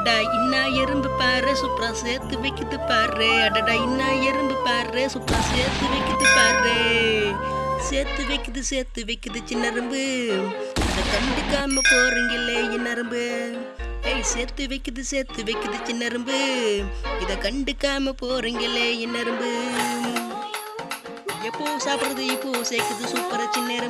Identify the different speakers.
Speaker 1: அடடா இன்னா எறும்பு பாரு சூப்பரா சேர்த்து வைக்குது பாரு. அடடா இன்னா எறும்பு பாரு சூப்பரா சேர்த்து வைக்குது பாரு. சேர்த்து வைக்குது சேர்த்து வைக்குது சின்னரும்பு. அதை கண்டுக்காம போறீங்களே இன்னரும்பு. ஏய் சேர்த்து வைக்குது சேர்த்து வைக்குது சின்னரும்பு. இதை கண்டுக்காம போறீங்களே இன்னரும்பு. எப்போ சாப்பிட்றது இப்போ சேர்க்குது சூப்பரா சின்னரும்பு.